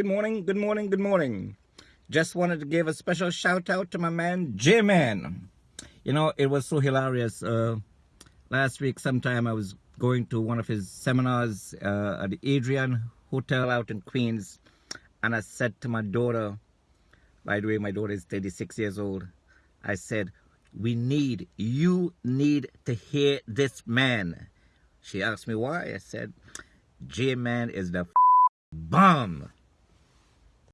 Good morning, good morning, good morning. Just wanted to give a special shout out to my man, J-Man. You know, it was so hilarious. Uh, last week, sometime I was going to one of his seminars uh, at the Adrian Hotel out in Queens. And I said to my daughter, by the way, my daughter is 36 years old. I said, we need, you need to hear this man. She asked me why. I said, J-Man is the bomb.